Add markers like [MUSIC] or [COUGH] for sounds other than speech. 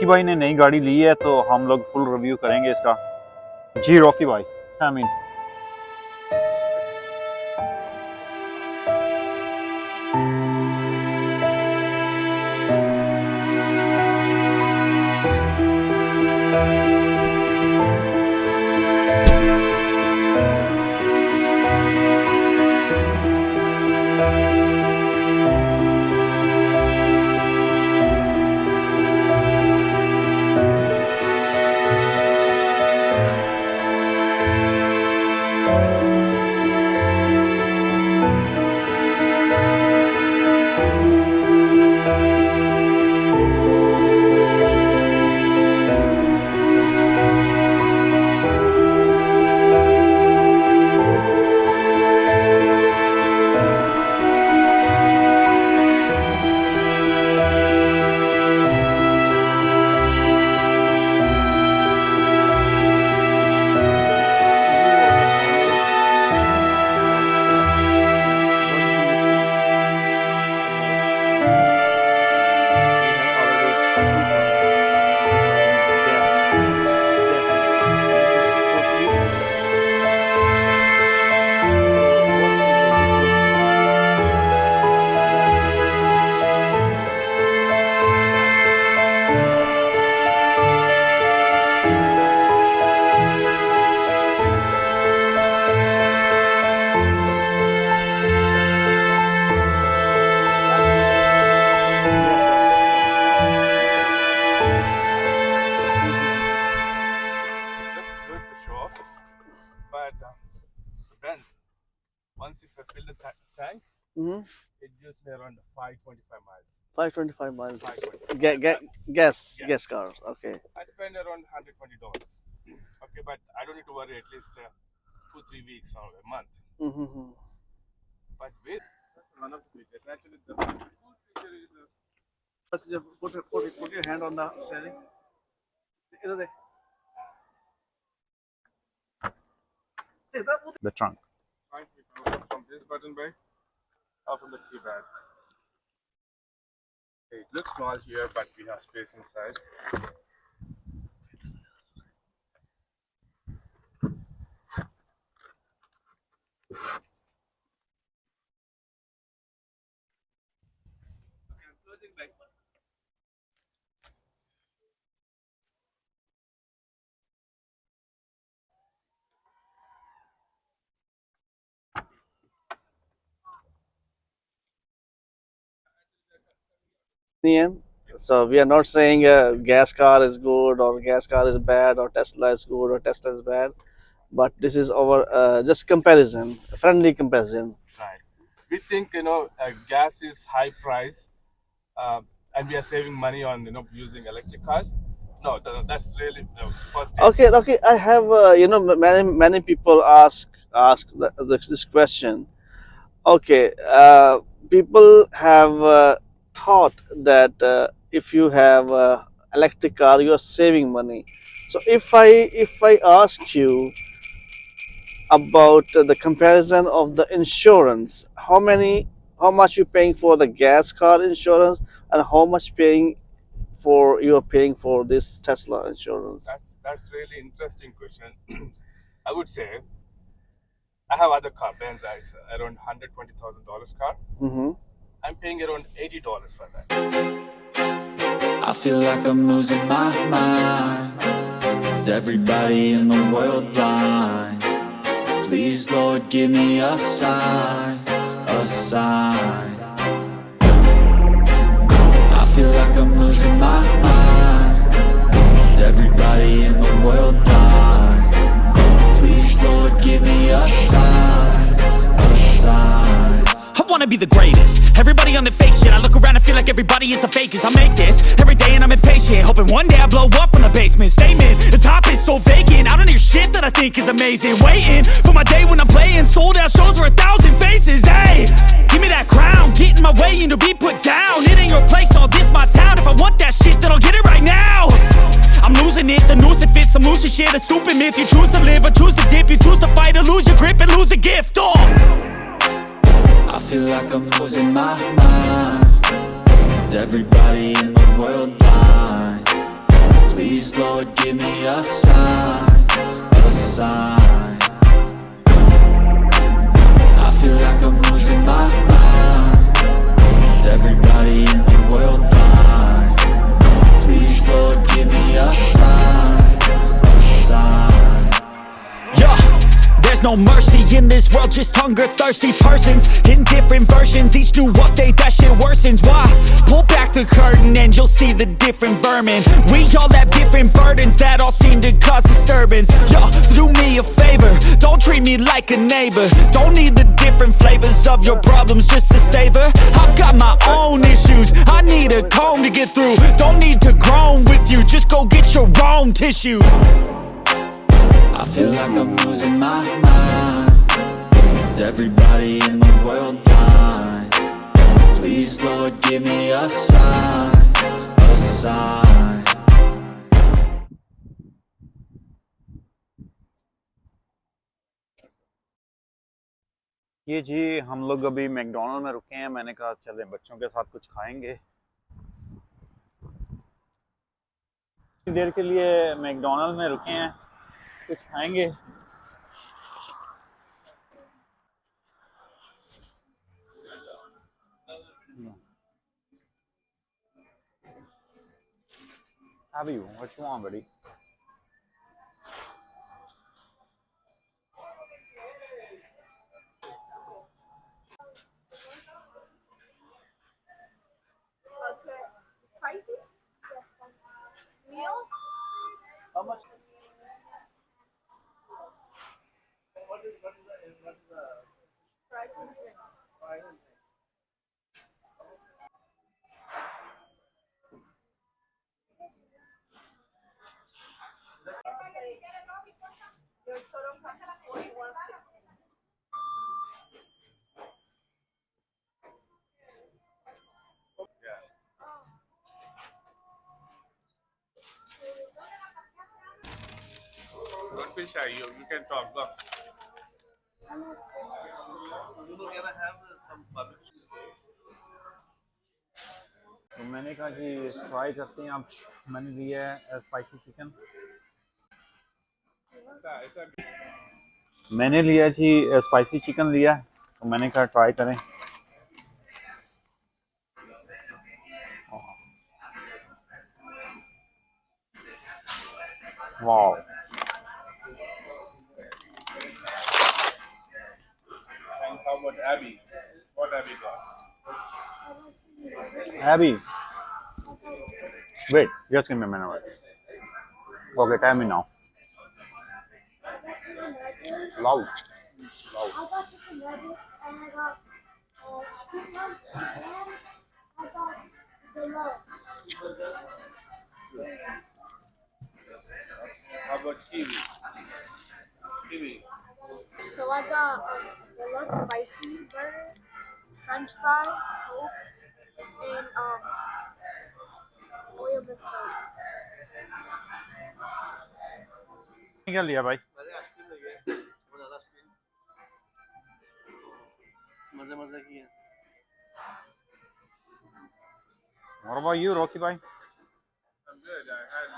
Rocky भाई ने नई गाड़ी ली है तो हम लोग फुल रिव्यू करेंगे इसका। जी, रॉकी भाई I mean around 525 miles. 525 miles. 525. Get, get, guess, yeah. guess cars. Okay. I spend around 120 dollars. Okay, but I don't need to worry at least uh, two, three weeks or a month. Mm -hmm. But with one of the actually the cool put, put, put, put your hand on the steering. The trunk. From this button by, from the keypad. It looks small here, but we have space inside. Okay, I'm closing back. Ian. So we are not saying a gas car is good or gas car is bad or Tesla is good or Tesla is bad, but this is our uh, just comparison, friendly comparison. Right. We think you know uh, gas is high price, uh, and we are saving money on you know using electric cars. No, th- that's really the first. step. Okay, okay. I have uh, you know many many people ask ask the, the, this question. Okay, uh, people have uh, thought that uh, if you have a electric car, you are saving money. So if I if I ask you about uh, the comparison of the insurance, how many how much you paying for the gas car insurance and how much paying for you are paying for this Tesla insurance? That's that's really interesting question. [CLEARS THROAT] I would say I have other car, Benz X, around hundred twenty thousand dollars car. Mm-hmm. I'm paying around eighty dollars for that. I feel like I'm losing my mind Is everybody in the world blind? Please, Lord, give me a sign A sign I feel like I'm losing my mind Is everybody in the world blind? Please, Lord, give me a sign wanna be the greatest. Everybody on the fake shit I look around and feel like everybody is the fakest. I make this every day and I'm impatient Hoping one day I blow up from the basement. Statement, the top is so vacant. I don't hear shit that I think is amazing. Waiting for my day when I'm playing Sold out shows for a thousand faces. Hey, give me that crown. Get in my way and to be put down. It ain't your place, no, this my town. If I want that shit, then I'll get it right now. I'm losing it, the noose it fits Some losing shit, a stupid myth You choose to live or choose to dip. You choose to fight or lose your grip and lose a gift, oh. I feel like I'm losing my mind Is everybody in the world blind? Please, Lord, give me a sign, there's no mercy in this world, just hunger thirsty persons in different versions. Each new update, that shit worsens. Why? Pull back the curtain and you'll see the different vermin. We all have different burdens that all seem to cause disturbance. Yo, so do me a favor, don't treat me like a neighbor. Don't need the different flavors of your problems just to savor. I've got my own issues, I need a comb to get through. Don't need to groan with you, just go get your own tissue. I feel like I'm losing my mind Is everybody in the world blind? Please, Lord, give me a sign A sign ये जी हम लोग अभी McDonald में रुके हैं मैंने कहा चले बच्चों के साथ कुछ खाएँगे देर के लिए मैकडोनल्ड में रुके हैं कुछ खाएंगे Have you? What you want, buddy? Okay. Spicy? Meal? How much? Don't feel shy. You, you can talk. Go. तो मैंने कहा जी ट्राई करते हैं। आप मैंने लिया है स्पाइसी चिकन मैंने लिया जी स्पाइसी चिकन लिया तो मैंने कहा ट्राई करें। वाह how about Abby? What Abby got? Abby wait just give me a minute okay tell me now loud I fries, Coke, and um, oil with Coke. क्या लिया भाई मैंने आइसक्रीम लगी है वो ज़्यादा आइसक्रीम मज़े मज़े की है What about you, Rocky bhai? I'm good. I had